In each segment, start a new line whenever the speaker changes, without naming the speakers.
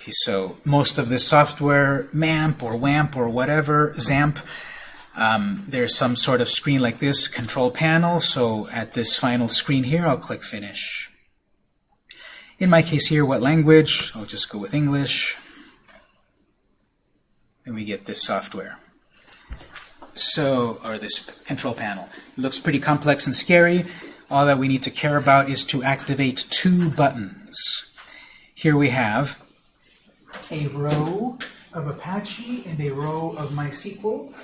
Okay, so most of this software, MAMP or WAMP or whatever, XAMPP, um, there's some sort of screen like this, control panel. So at this final screen here, I'll click Finish. In my case here, what language? I'll just go with English. And we get this software. So, or this control panel. It looks pretty complex and scary. All that we need to care about is to activate two buttons. Here we have a row of Apache and a row of MySQL.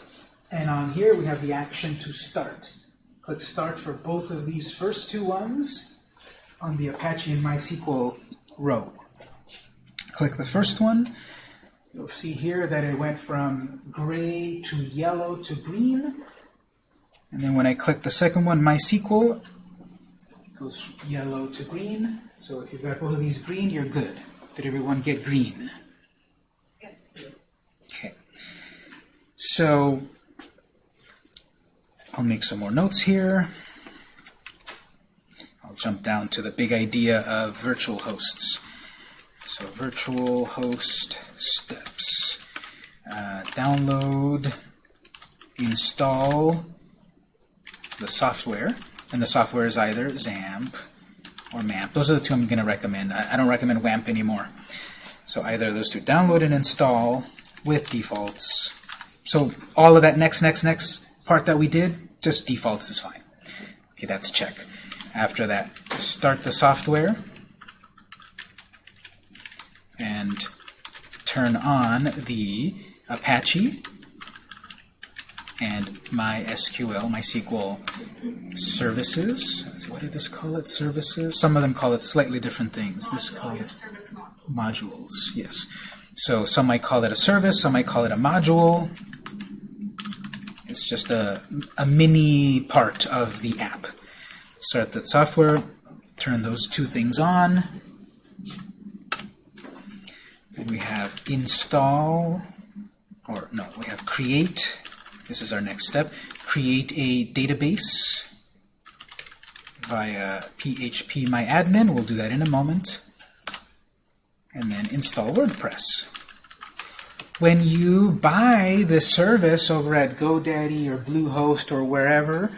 And on here we have the action to start. Click Start for both of these first two ones on the Apache and MySQL row. Click the first one. You'll see here that it went from gray to yellow to green. And then when I click the second one, MySQL, it goes yellow to green. So if you've got both of these green, you're good. Did everyone get green?
Yes.
Okay. So I'll make some more notes here. I'll jump down to the big idea of virtual hosts. So virtual host steps. Uh, download, install the software, and the software is either XAMPP or MAMP. Those are the two I'm going to recommend. I, I don't recommend WAMP anymore. So either those two, download and install with defaults. So all of that next, next, next part that we did, just defaults is fine. Okay, that's check. After that, start the software and turn on the Apache and MySQL, MySQL services. Let's see, what did this call it? Services? Some of them call it slightly different things. This call it modules, yes. So some might call it a service, some might call it a module. It's just a, a mini part of the app. Start the software, turn those two things on. Then we have install, or no, we have create. This is our next step. Create a database via PHP My Admin. We'll do that in a moment and then install WordPress. When you buy the service over at GoDaddy or Bluehost or wherever,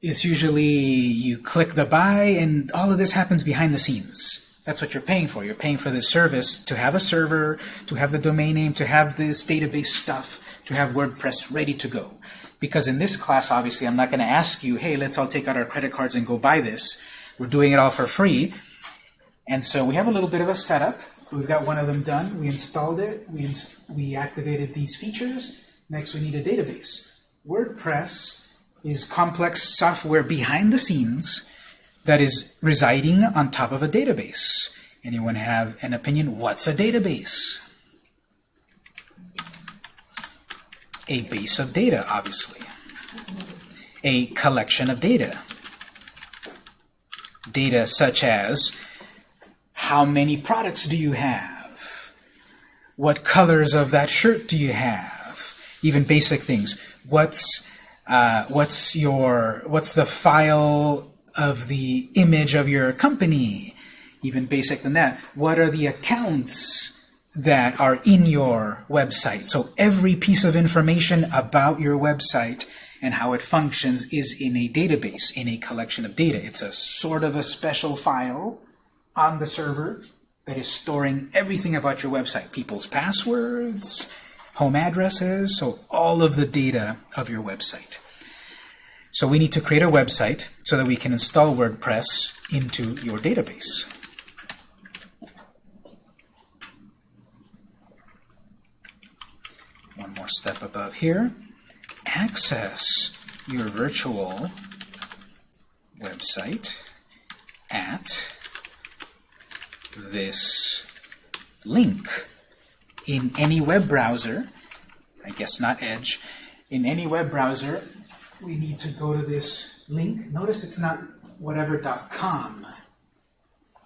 it's usually you click the buy and all of this happens behind the scenes. That's what you're paying for. You're paying for this service to have a server, to have the domain name, to have this database stuff, to have WordPress ready to go. Because in this class, obviously, I'm not going to ask you, hey, let's all take out our credit cards and go buy this. We're doing it all for free. And so we have a little bit of a setup. We've got one of them done. We installed it. We, ins we activated these features. Next, we need a database. WordPress is complex software behind the scenes that is residing on top of a database. Anyone have an opinion? What's a database? A base of data, obviously. A collection of data. Data such as how many products do you have? What colors of that shirt do you have? Even basic things. What's uh, what's your what's the file of the image of your company? Even basic than that. What are the accounts that are in your website? So every piece of information about your website and how it functions is in a database, in a collection of data. It's a sort of a special file on the server that is storing everything about your website. People's passwords, home addresses, so all of the data of your website. So we need to create a website so that we can install WordPress into your database. Step above here. Access your virtual website at this link in any web browser, I guess not Edge, in any web browser, we need to go to this link. Notice it's not whatever.com.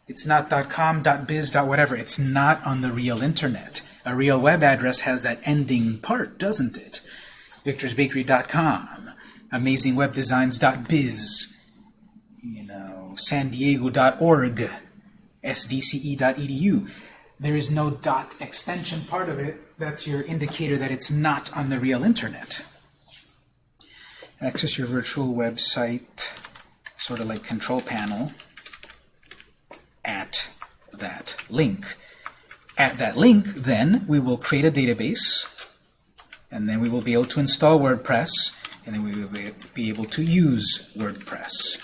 It's not .com, .biz, .whatever. It's not on the real internet. A real web address has that ending part, doesn't it? victorsbakery.com, amazingwebdesigns.biz, you know, san diego.org, sdce.edu. there is no dot extension part of it. That's your indicator that it's not on the real internet. Access your virtual website, sort of like control panel, at that link. At that link, then, we will create a database, and then we will be able to install WordPress, and then we will be able to use WordPress.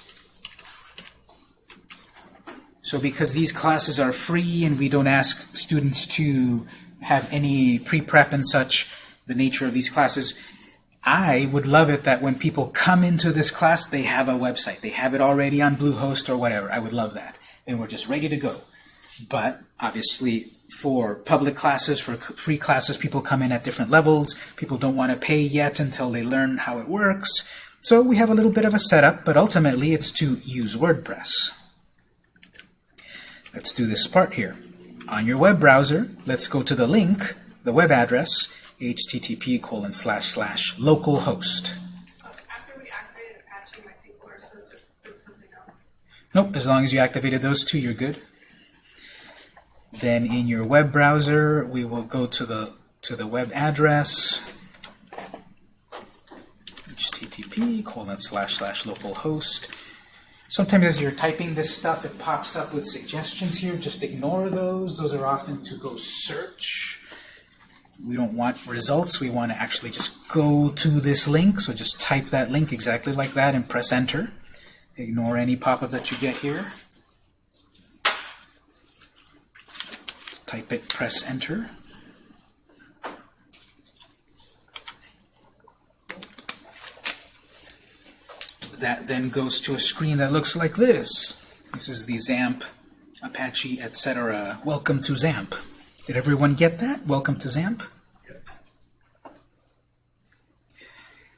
So because these classes are free and we don't ask students to have any pre-prep and such, the nature of these classes, I would love it that when people come into this class, they have a website. They have it already on Bluehost or whatever. I would love that. And we're just ready to go. But obviously, for public classes, for free classes, people come in at different levels. People don't want to pay yet until they learn how it works. So we have a little bit of a setup, but ultimately it's to use WordPress. Let's do this part here. On your web browser, let's go to the link, the web address, http colon slash slash localhost.
After we activated Apache MySQL, we're supposed to put something else.
Nope, as long as you activated those two, you're good. Then in your web browser, we will go to the to the web address http colon slash slash localhost. Sometimes as you're typing this stuff, it pops up with suggestions here. Just ignore those. Those are often to go search. We don't want results. We want to actually just go to this link. So just type that link exactly like that and press enter. Ignore any pop-up that you get here. Type it, press enter. That then goes to a screen that looks like this. This is the XAMPP, Apache, etc. Welcome to XAMPP. Did everyone get that? Welcome to XAMPP?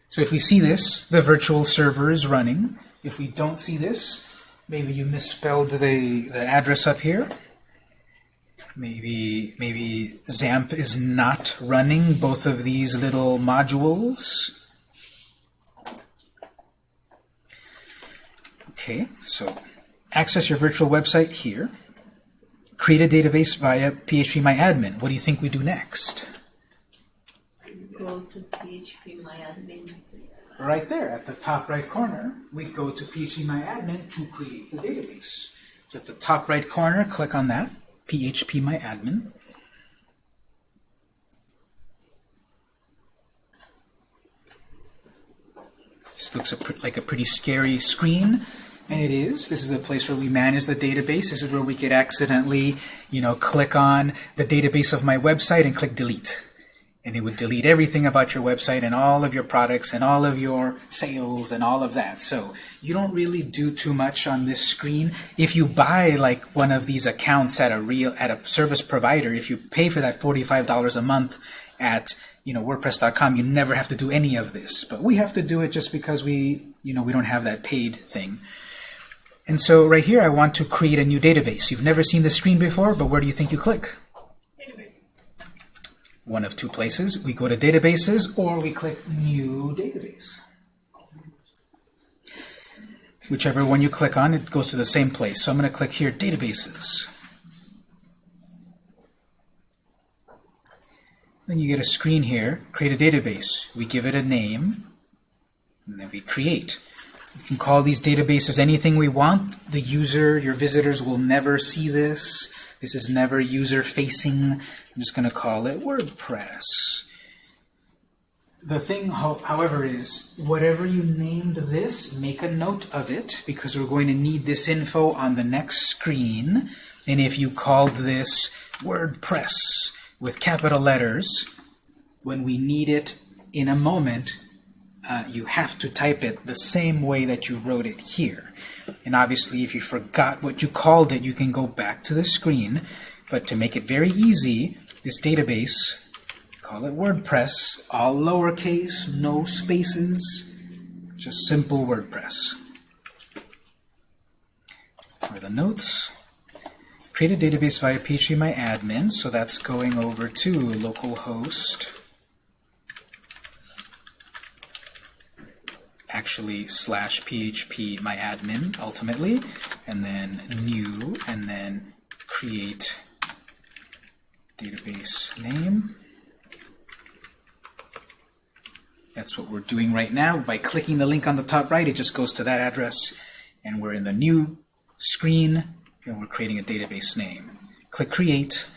So if we see this, the virtual server is running. If we don't see this, maybe you misspelled the, the address up here. Maybe maybe XAMPP is not running both of these little modules. Okay, so access your virtual website here. Create a database via phpMyAdmin. What do you think we do next?
Go to PHP MyAdmin.
Right there, at the top right corner, we go to phpMyAdmin to create the database. So at the top right corner, click on that, phpMyAdmin. This looks a like a pretty scary screen, and it is. This is a place where we manage the database. This is where we could accidentally, you know, click on the database of my website and click delete and it would delete everything about your website and all of your products and all of your sales and all of that. So you don't really do too much on this screen. If you buy like one of these accounts at a real at a service provider, if you pay for that $45 a month at you know WordPress.com, you never have to do any of this. But we have to do it just because we you know we don't have that paid thing. And so right here, I want to create a new database. You've never seen this screen before, but where do you think you click? One of two places. We go to databases or we click new database. Whichever one you click on, it goes to the same place. So I'm going to click here, databases. Then you get a screen here, create a database. We give it a name, and then we create. We can call these databases anything we want. The user, your visitors will never see this. This is never user-facing. I'm just going to call it WordPress. The thing, however, is whatever you named this, make a note of it because we're going to need this info on the next screen. And if you called this WordPress with capital letters, when we need it in a moment, uh, you have to type it the same way that you wrote it here. And obviously, if you forgot what you called it, you can go back to the screen. But to make it very easy, this database, call it WordPress, all lowercase, no spaces, just simple WordPress. For the notes, create a database via phpMyAdmin, so that's going over to localhost actually slash php myadmin ultimately, and then new, and then create database name. That's what we're doing right now. By clicking the link on the top right, it just goes to that address, and we're in the new screen, and we're creating a database name. Click Create.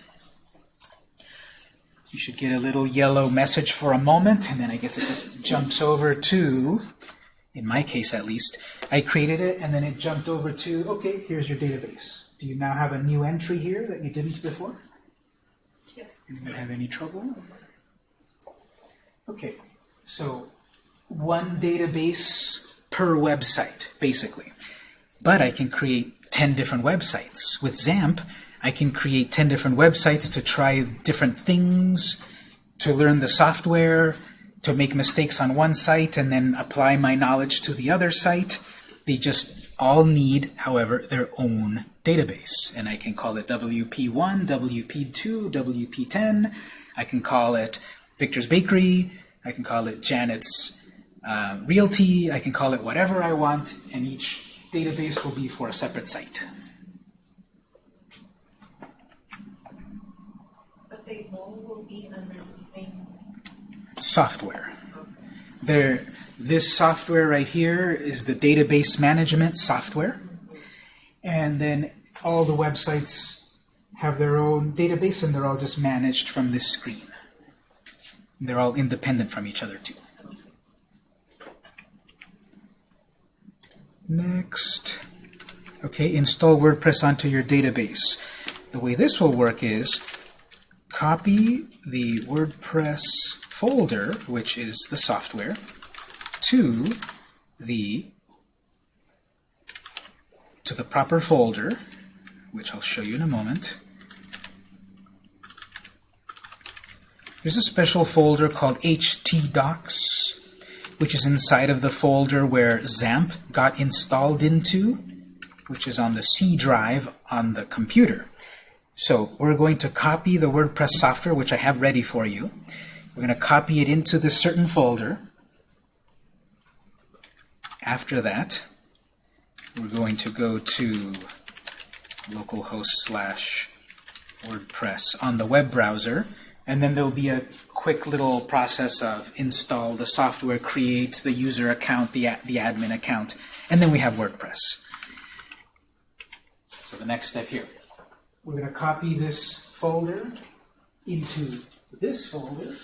You should get a little yellow message for a moment, and then I guess it just jumps over to, in my case at least, I created it, and then it jumped over to, okay, here's your database. Do you now have a new entry here that you didn't before? Anyone have any trouble? Okay, so one database per website, basically. But I can create 10 different websites. With XAMPP, I can create 10 different websites to try different things, to learn the software, to make mistakes on one site, and then apply my knowledge to the other site. They just all need, however, their own database. And I can call it WP1, WP2, WP10. I can call it Victor's Bakery. I can call it Janet's uh, Realty. I can call it whatever I want, and each database will be for a separate site.
But they all will be under the same.
software. There, this software right here is the database management software. And then all the websites have their own database and they're all just managed from this screen. They're all independent from each other too. Next. Okay, install WordPress onto your database. The way this will work is copy the WordPress folder, which is the software, to the to the proper folder, which I'll show you in a moment. There's a special folder called htdocs, which is inside of the folder where XAMPP got installed into, which is on the C drive on the computer. So we're going to copy the WordPress software, which I have ready for you. We're going to copy it into this certain folder. After that, we're going to go to localhost slash WordPress on the web browser, and then there'll be a quick little process of install the software, create the user account, the, the admin account, and then we have WordPress. So the next step here. We're going to copy this folder into this folder.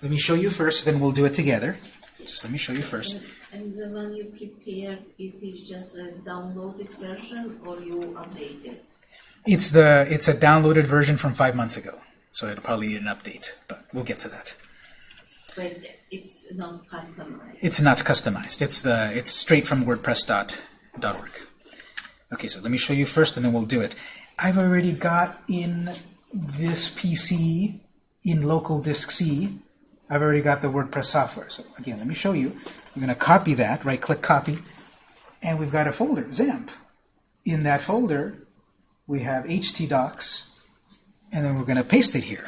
Let me show you first, then we'll do it together. Just let me show you first.
And the one you prepare, it is just a downloaded version or you update it?
It's the it's a downloaded version from five months ago, so it'll probably need an update, but we'll get to that.
But it's not customized.
It's not customized. It's the it's straight from WordPress.org. Okay, so let me show you first, and then we'll do it. I've already got in this PC in local disk C. I've already got the WordPress software. So again, let me show you. We're going to copy that. Right-click copy, and we've got a folder, XAMPP. In that folder, we have htdocs, and then we're going to paste it here.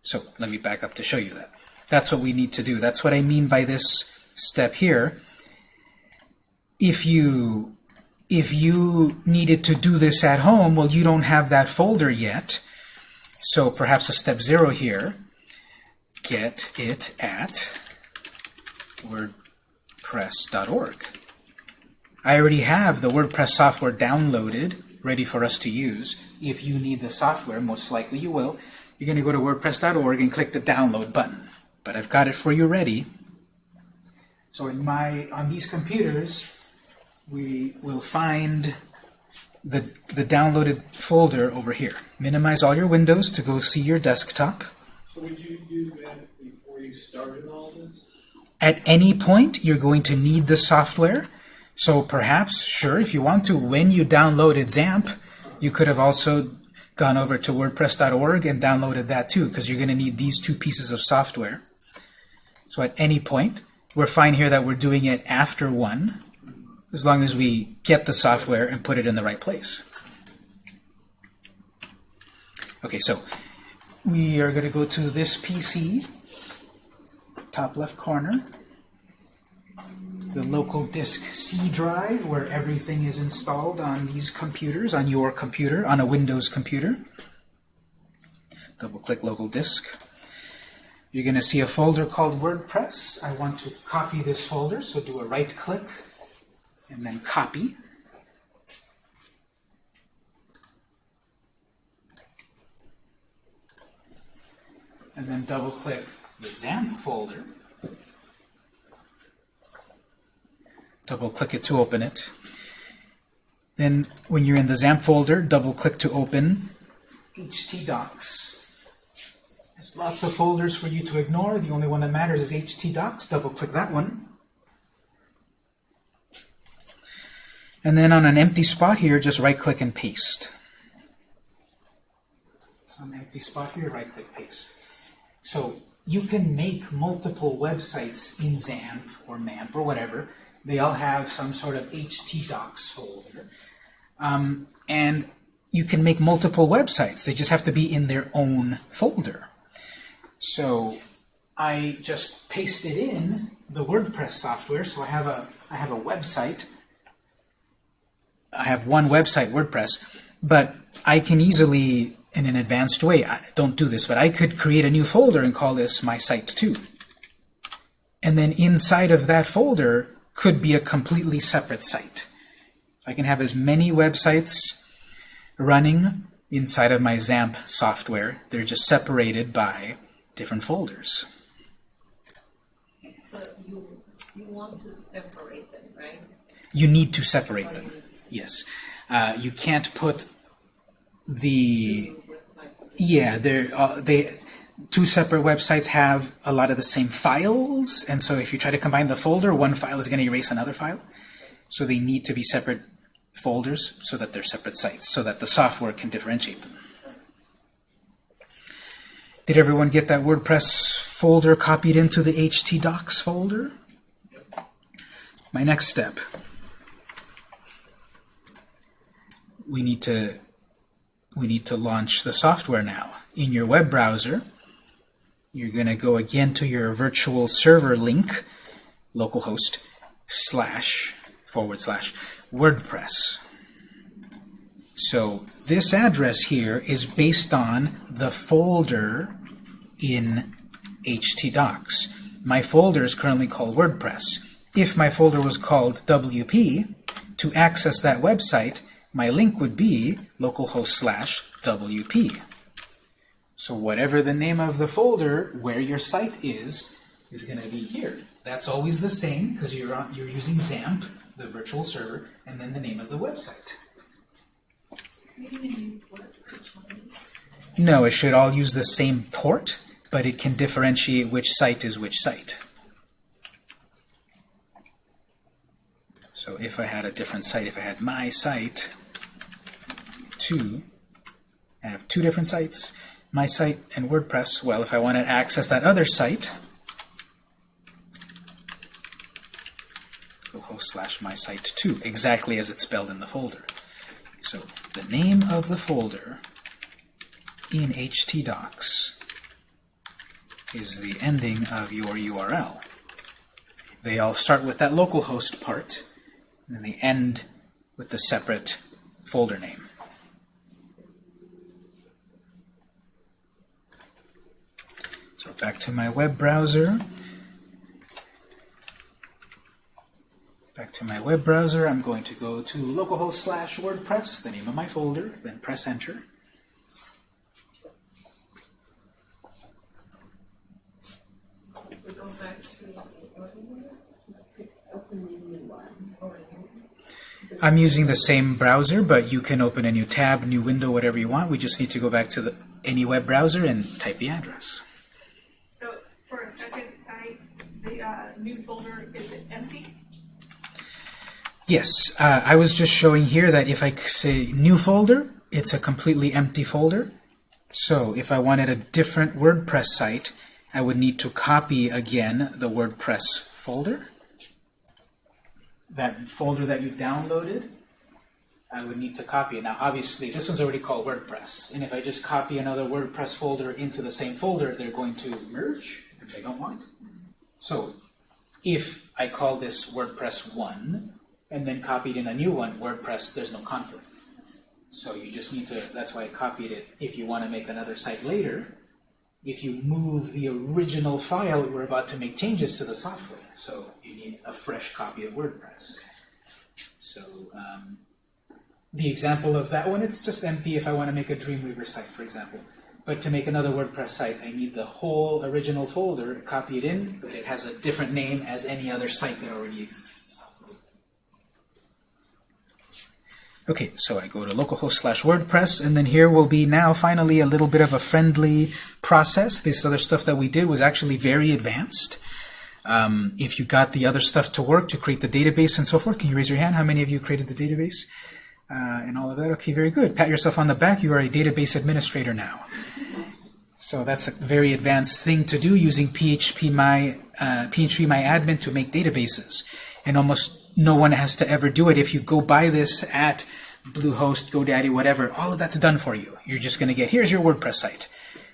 So let me back up to show you that. That's what we need to do. That's what I mean by this step here. If you if you needed to do this at home, well, you don't have that folder yet. So perhaps a step zero here, get it at wordpress.org. I already have the WordPress software downloaded, ready for us to use. If you need the software, most likely you will, you're going to go to wordpress.org and click the download button. But I've got it for you ready. So in my on these computers, we will find the, the downloaded folder over here. Minimize all your windows to go see your desktop.
So would you do that before you started all this?
At any point, you're going to need the software. So perhaps, sure, if you want to, when you downloaded XAMPP, you could have also gone over to WordPress.org and downloaded that too, because you're going to need these two pieces of software. So at any point, we're fine here that we're doing it after one, as long as we get the software and put it in the right place. Okay, so we are going to go to this PC, top left corner. the local disk C drive where everything is installed on these computers, on your computer, on a Windows computer. Double click local disk. You're going to see a folder called WordPress. I want to copy this folder, so do a right click and then copy. And then double click the XAMPP folder. Double click it to open it. Then when you're in the XAMPP folder, double click to open htdocs. There's lots of folders for you to ignore. The only one that matters is htdocs. Double click that one. And then on an empty spot here, just right click and paste. So an empty spot here, right click paste. So you can make multiple websites in XAMPP or MAMP or whatever. They all have some sort of htdocs folder. Um, and you can make multiple websites. They just have to be in their own folder. So I just pasted in the WordPress software. So I have a I have a website. I have one website, WordPress, but I can easily, in an advanced way, I don't do this, but I could create a new folder and call this my site 2. And then inside of that folder could be a completely separate site. I can have as many websites running inside of my XAMPP software. They're just separated by different folders.
So you, you want to separate them, right?
You need to separate them. Yes. Uh, you can't put the. Yeah they're uh, they two separate websites have a lot of the same files and so if you try to combine the folder one file is going to erase another file. So they need to be separate folders so that they're separate sites so that the software can differentiate them. Did everyone get that WordPress folder copied into the htdocs folder? My next step. We need to we need to launch the software now. In your web browser, you're going to go again to your virtual server link, localhost slash forward slash WordPress. So this address here is based on the folder in htdocs. My folder is currently called WordPress. If my folder was called WP, to access that website, my link would be localhost slash WP. So whatever the name of the folder where your site is, is going to be here. That's always the same because you're, you're using XAMPP, the virtual server, and then the name of the website. No, it should all use the same port, but it can differentiate which site is which site. So if I had a different site, if I had my site, two, I have two different sites, my site and WordPress. Well, if I want to access that other site, localhost slash my site two, exactly as it's spelled in the folder. So the name of the folder in htdocs is the ending of your URL. They all start with that localhost part, and then they end with the separate folder name. Back to my web browser. Back to my web browser, I'm going to go to localhost slash WordPress, the name of my folder, then press enter. I'm using the same browser, but you can open a new tab, new window, whatever you want. We just need to go back to the, any web browser and type the address.
So for a second site, the uh, new folder, is it empty?
Yes, uh, I was just showing here that if I say new folder, it's a completely empty folder. So if I wanted a different WordPress site, I would need to copy again the WordPress folder. That folder that you downloaded, I would need to copy it. Now obviously this one's already called WordPress, and if I just copy another WordPress folder into the same folder, they're going to merge, if they don't want. So if I call this WordPress 1 and then copied in a new one, WordPress, there's no conflict. So you just need to, that's why I copied it. If you want to make another site later, if you move the original file, we're about to make changes to the software. So you need a fresh copy of WordPress. So um, the example of that one, it's just empty if I want to make a Dreamweaver site, for example. But to make another WordPress site, I need the whole original folder, copy it in, but it has a different name as any other site that already exists. Okay, so I go to localhost slash WordPress, and then here will be now finally a little bit of a friendly process. This other stuff that we did was actually very advanced. Um, if you got the other stuff to work to create the database and so forth, can you raise your hand? How many of you created the database uh, and all of that? Okay, very good. Pat yourself on the back. You are a database administrator now. So that's a very advanced thing to do using PHP My uh, PHP My Admin to make databases, and almost no one has to ever do it. If you go buy this at Bluehost, GoDaddy, whatever, all of that's done for you. You're just going to get here's your WordPress site.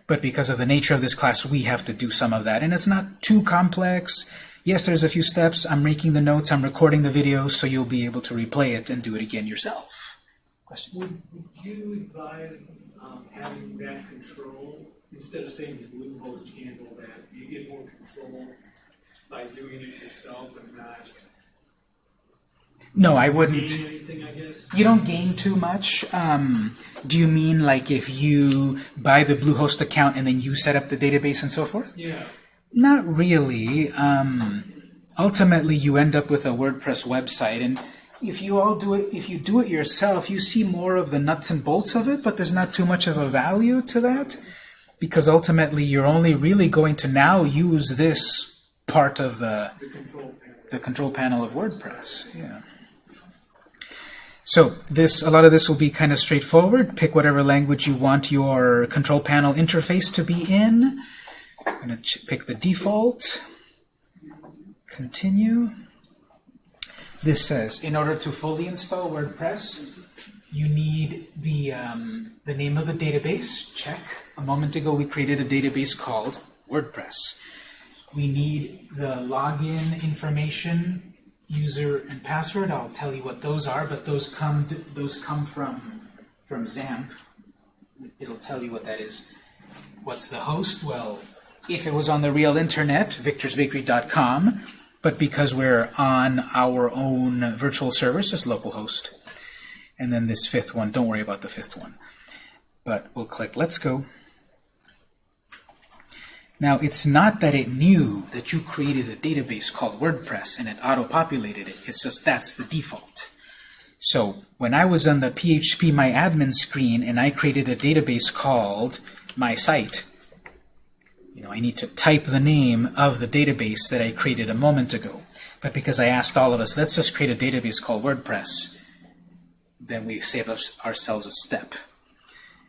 But because of the nature of this class, we have to do some of that, and it's not too complex. Yes, there's a few steps. I'm making the notes. I'm recording the video, so you'll be able to replay it and do it again yourself. Question?
Would, would you advise, um, having that control, instead of saying the Bluehost handle that, you get more control by doing it yourself and not
No, I wouldn't.
anything, I?
You don't gain too much. Um, do you mean like if you buy the Bluehost account and then you set up the database and so forth?
Yeah,
Not really. Um, ultimately, you end up with a WordPress website, and if you all do it, if you do it yourself, you see more of the nuts and bolts of it, but there's not too much of a value to that, because ultimately you're only really going to now use this part of the
the.
The control panel of WordPress. Yeah. So this, a lot of this will be kind of straightforward. Pick whatever language you want your control panel interface to be in. I'm going to pick the default. Continue. This says, in order to fully install WordPress, you need the, um, the name of the database. Check. A moment ago, we created a database called WordPress. We need the login information, user and password. I'll tell you what those are, but those come those come from from XAMPP. It'll tell you what that is. What's the host? Well, if it was on the real internet, victorsbakery.com, but because we're on our own virtual service, it's localhost. And then this fifth one, don't worry about the fifth one. But we'll click Let's Go. Now, it's not that it knew that you created a database called WordPress and it auto-populated it. It's just that's the default. So when I was on the PHP My Admin screen and I created a database called My Site, you know, I need to type the name of the database that I created a moment ago. But because I asked all of us, let's just create a database called WordPress, then we save us, ourselves a step.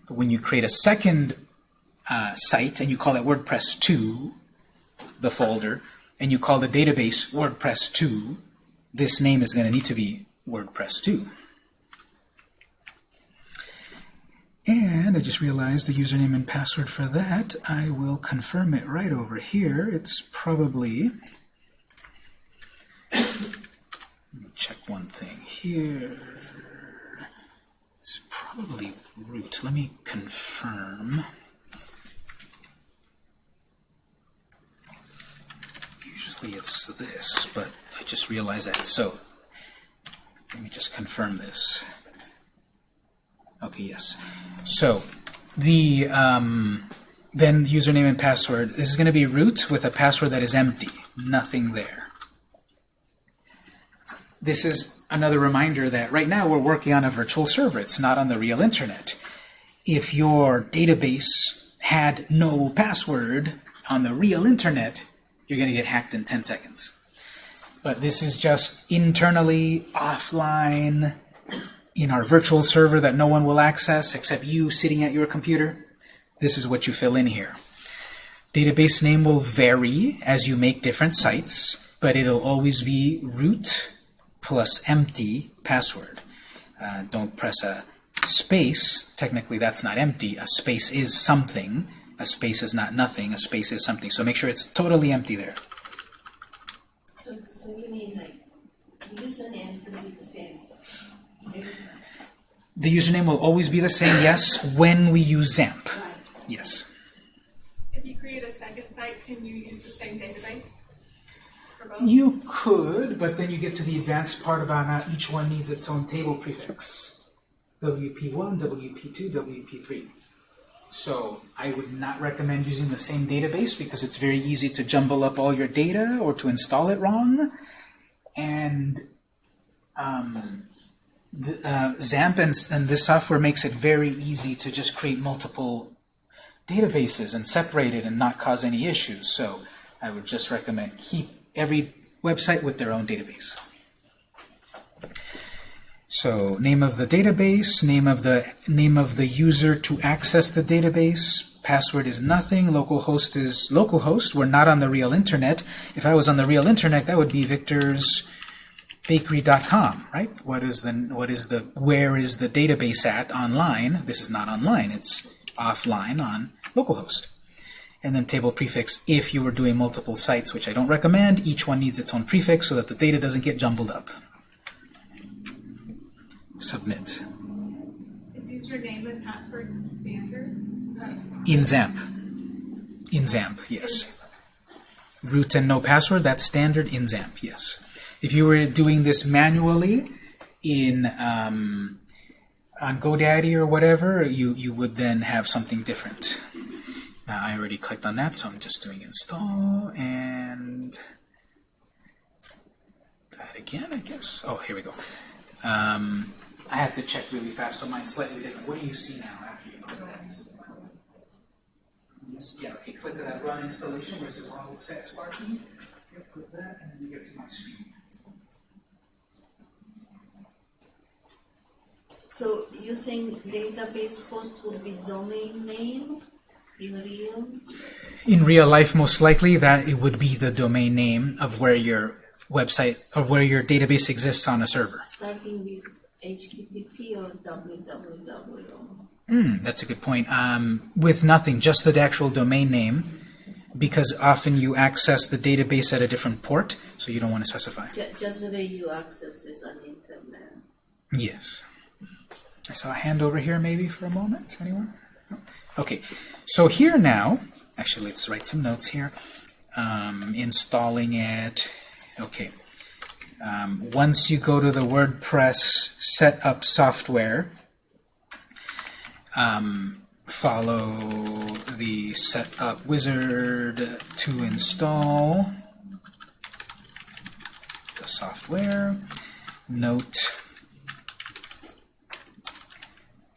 But when you create a second uh, site and you call it WordPress 2, the folder, and you call the database WordPress 2, this name is going to need to be WordPress 2. And I just realized the username and password for that. I will confirm it right over here. It's probably... Let me check one thing here. It's probably root. Let me confirm. Usually it's this, but I just realized that. So let me just confirm this. Okay, yes. So the um, then username and password. This is going to be root with a password that is empty, nothing there. This is another reminder that right now we're working on a virtual server. It's not on the real internet. If your database had no password on the real internet, you're going to get hacked in 10 seconds. But this is just internally, offline, in our virtual server that no one will access except you sitting at your computer. This is what you fill in here. Database name will vary as you make different sites, but it'll always be root plus empty password. Uh, don't press a space. Technically, that's not empty. A space is something. A space is not nothing. A space is something. So make sure it's totally empty there.
So so you mean like
the username will be the same.
The username will always be the same, yes, when we use XAMPP.
Right.
Yes.
If you create a second site, can you use the same database? For both?
You could, but then you get to the advanced part about how each one needs its own table prefix. WP1, WP2, WP3. So I would not recommend using the same database because it's very easy to jumble up all your data or to install it wrong. And um, the, uh, XAMPP and, and this software makes it very easy to just create multiple databases and separate it and not cause any issues. So I would just recommend keep every website with their own database. So name of the database, name of the name of the user to access the database, password is nothing, localhost is localhost. We're not on the real internet. If I was on the real internet, that would be victorsbakery.com, right? What is the what is the where is the database at online? This is not online. It's offline on localhost. And then table prefix if you were doing multiple sites, which I don't recommend. Each one needs its own prefix so that the data doesn't get jumbled up. Submit.
Is username and password standard?
In XAMPP. In XAMPP, yes. Root and no password, that's standard in XAMPP, yes. If you were doing this manually in um, on GoDaddy or whatever, you, you would then have something different. Now, I already clicked on that, so I'm just doing install and that again, I guess. Oh, here we go. Um, I have to check really fast, so mine's slightly different. What do you see now after you click that? Yeah, okay, click on that run installation where it says all set Sparky. Yep, click that, and then you get to my screen.
So you think database host would be domain name in real?
In real life, most likely, that it would be the domain name of where your website, or where your database exists on a server.
Starting with HTTP or www?
Hmm, that's a good point. Um, with nothing, just the actual domain name, because often you access the database at a different port, so you don't want to specify.
Just the way you access is on internet.
Yes. I saw a hand over here maybe for a moment. Anyone? No? Okay. So here now, actually let's write some notes here. Um, installing it. Okay. Um, once you go to the WordPress setup software, um, follow the setup wizard to install the software. Note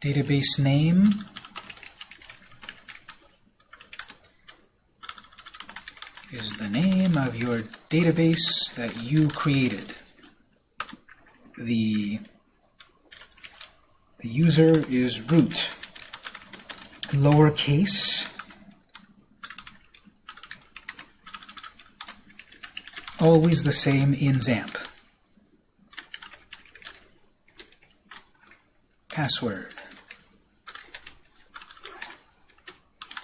database name is the name of your database that you created. The, the user is root, lowercase, always the same in XAMPP. Password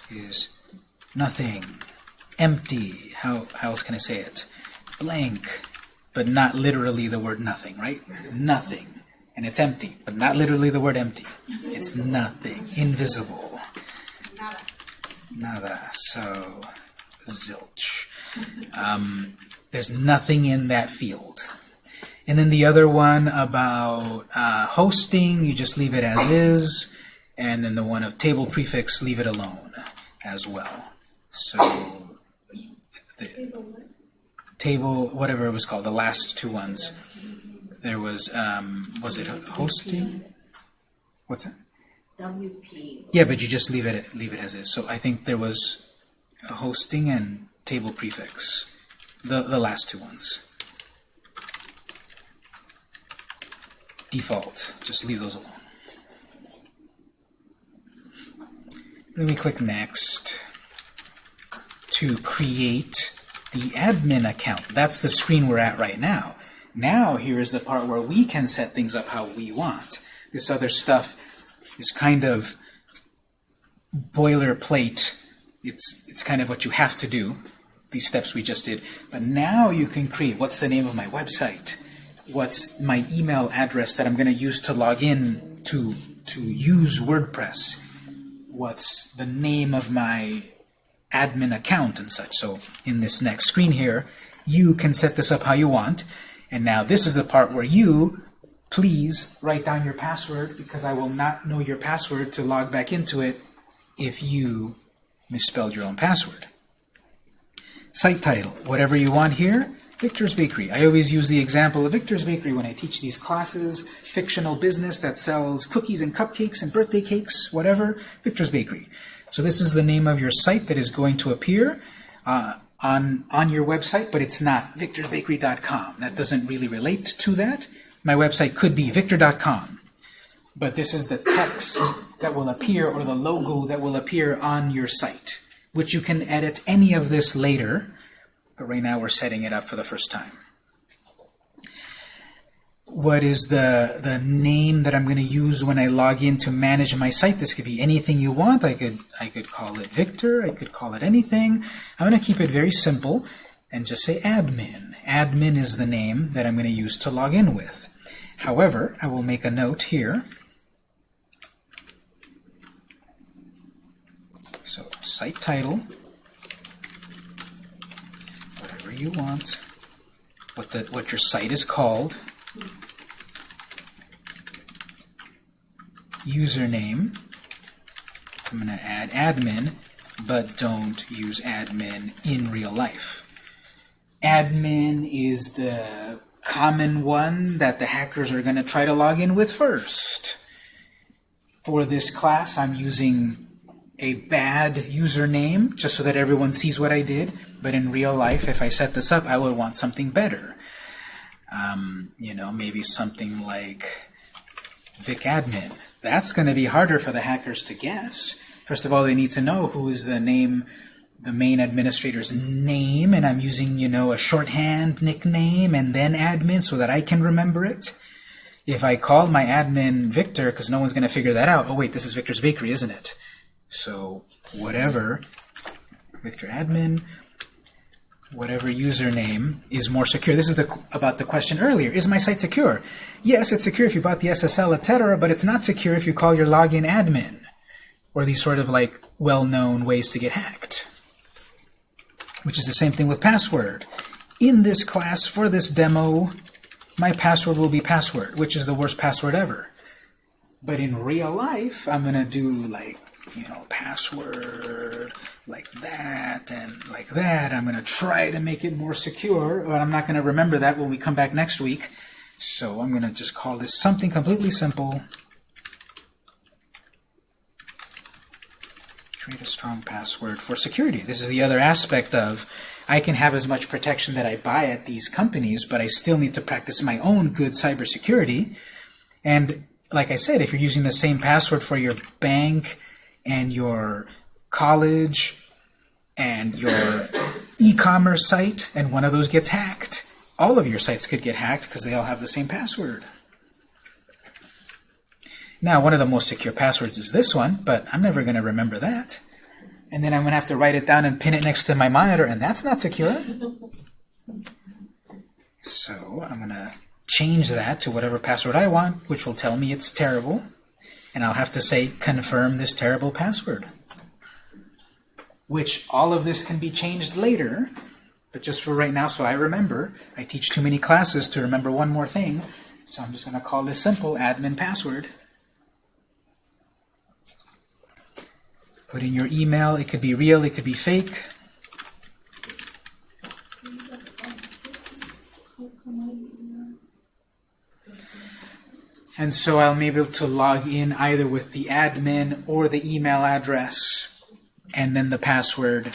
is nothing, empty, how, how else can I say it? Blank, but not literally the word nothing, right? Nothing. And it's empty, but not literally the word empty. It's nothing, invisible.
nada.
Nada, so zilch. Um, there's nothing in that field. And then the other one about uh, hosting, you just leave it as is. And then the one of table prefix, leave it alone as well. So table, whatever it was called, the last two ones. There was, um, was it hosting? What's that?
WP.
Yeah, but you just leave it leave it as is. So I think there was hosting and table prefix, the the last two ones. Default, just leave those alone. Then we click next to create the admin account. That's the screen we're at right now. Now here is the part where we can set things up how we want. This other stuff is kind of boilerplate. It's, it's kind of what you have to do, these steps we just did. But now you can create, what's the name of my website? what's my email address that I'm going to use to log in to to use WordPress, what's the name of my admin account and such. So in this next screen here, you can set this up how you want. And now this is the part where you, please write down your password because I will not know your password to log back into it if you misspelled your own password. Site title, whatever you want here, Victor's Bakery. I always use the example of Victor's Bakery when I teach these classes, fictional business that sells cookies and cupcakes and birthday cakes, whatever, Victor's Bakery. So this is the name of your site that is going to appear uh, on, on your website, but it's not victorsbakery.com. That doesn't really relate to that. My website could be victor.com, but this is the text that will appear or the logo that will appear on your site, which you can edit any of this later, but right now we're setting it up for the first time. What is the, the name that I'm going to use when I log in to manage my site? This could be anything you want. I could, I could call it Victor. I could call it anything. I'm going to keep it very simple and just say admin. Admin is the name that I'm going to use to log in with. However, I will make a note here. So site title, whatever you want, what the what your site is called, username. I'm going to add admin, but don't use admin in real life. Admin is the common one that the hackers are going to try to log in with first. For this class, I'm using a bad username just so that everyone sees what I did, but in real life, if I set this up, I would want something better. Um, you know, maybe something like vicadmin. That's going to be harder for the hackers to guess. First of all, they need to know who is the name, the main administrator's name, and I'm using, you know, a shorthand nickname and then admin so that I can remember it. If I call my admin Victor, because no one's going to figure that out, oh wait, this is Victor's Bakery, isn't it? So whatever, Victor admin, whatever username is more secure. This is the, about the question earlier. Is my site secure? Yes, it's secure if you bought the SSL, etc., but it's not secure if you call your login admin, or these sort of like well-known ways to get hacked, which is the same thing with password. In this class, for this demo, my password will be password, which is the worst password ever. But in real life, I'm going to do like, you know, password like that and like that. I'm going to try to make it more secure, but I'm not going to remember that when we come back next week. So I'm going to just call this something completely simple. Create a strong password for security. This is the other aspect of I can have as much protection that I buy at these companies, but I still need to practice my own good cybersecurity. And like I said, if you're using the same password for your bank and your college and your e-commerce site, and one of those gets hacked, all of your sites could get hacked because they all have the same password. Now, one of the most secure passwords is this one, but I'm never going to remember that. And then I'm going to have to write it down and pin it next to my monitor, and that's not secure. So I'm going to change that to whatever password I want, which will tell me it's terrible. And I'll have to say, confirm this terrible password. Which all of this can be changed later, but just for right now, so I remember, I teach too many classes to remember one more thing, so I'm just going to call this simple admin password. Put in your email. It could be real, it could be fake. And so I'll be able to log in either with the admin or the email address and then the password.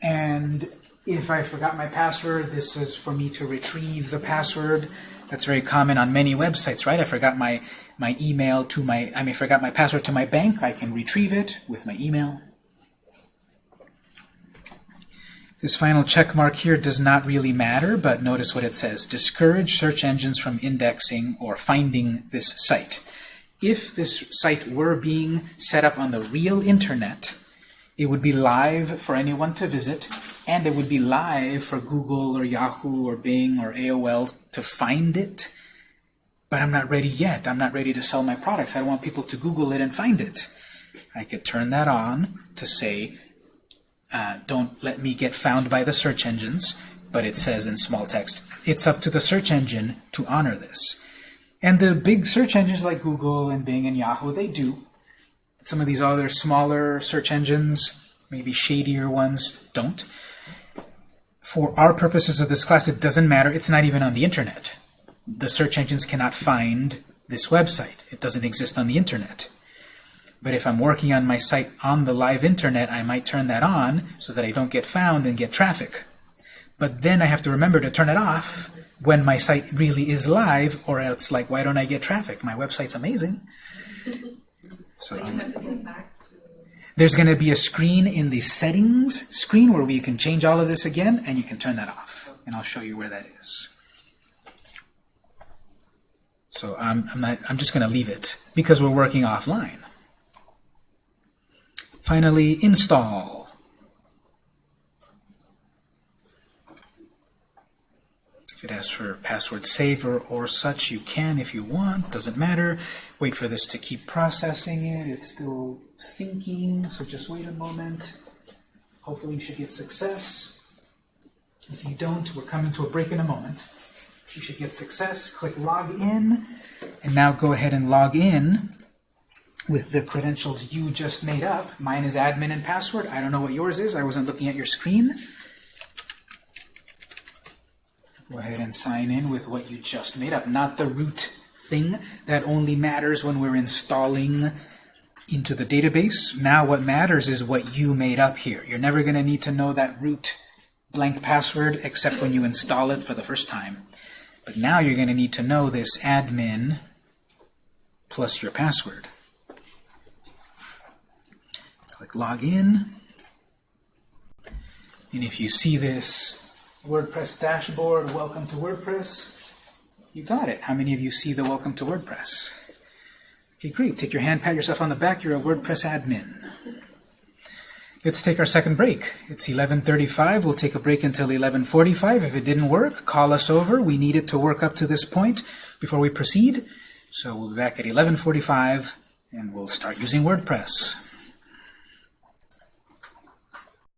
And if I forgot my password, this is for me to retrieve the password. That's very common on many websites, right? I forgot my, my email to my, I mean, forgot my password to my bank. I can retrieve it with my email. This final check mark here does not really matter, but notice what it says. Discourage search engines from indexing or finding this site. If this site were being set up on the real internet, it would be live for anyone to visit, and it would be live for Google or Yahoo or Bing or AOL to find it. But I'm not ready yet. I'm not ready to sell my products. I don't want people to Google it and find it. I could turn that on to say, uh, don't let me get found by the search engines, but it says in small text, it's up to the search engine to honor this. And the big search engines like Google and Bing and Yahoo, they do. Some of these other smaller search engines, maybe shadier ones, don't. For our purposes of this class, it doesn't matter. It's not even on the internet. The search engines cannot find this website. It doesn't exist on the internet. But if I'm working on my site on the live internet, I might turn that on so that I don't get found and get traffic. But then I have to remember to turn it off when my site really is live, or else like, why don't I get traffic? My website's amazing. So
But you have to go back to,
there's going to be a screen in the settings screen where you can change all of this again, and you can turn that off. And I'll show you where that is. So I'm, I'm, not, I'm just going to leave it because we're working offline. Finally, install. If it asks for password saver or such, you can if you want. Doesn't matter. Wait for this to keep processing it. It's still thinking, so just wait a moment. Hopefully you should get success. If you don't, we're coming to a break in a moment. You should get success. Click log in, and now go ahead and log in with the credentials you just made up. Mine is admin and password. I don't know what yours is. I wasn't looking at your screen. Go ahead and sign in with what you just made up, not the root thing. That only matters when we're installing into the database. Now what matters is what you made up here. You're never going to need to know that root blank password except when you install it for the first time. But now you're going to need to know this admin plus your password. Click Login. And if you see this WordPress dashboard, Welcome to WordPress, you got it. How many of you see the Welcome to WordPress? Okay, great. Take your hand, pat yourself on the back. You're a WordPress admin. Let's take our second break. It's 11.35. We'll take a break until 11.45. If it didn't work, call us over. We need it to work up to this point before we proceed. So we'll be back at 11.45 and we'll start using WordPress.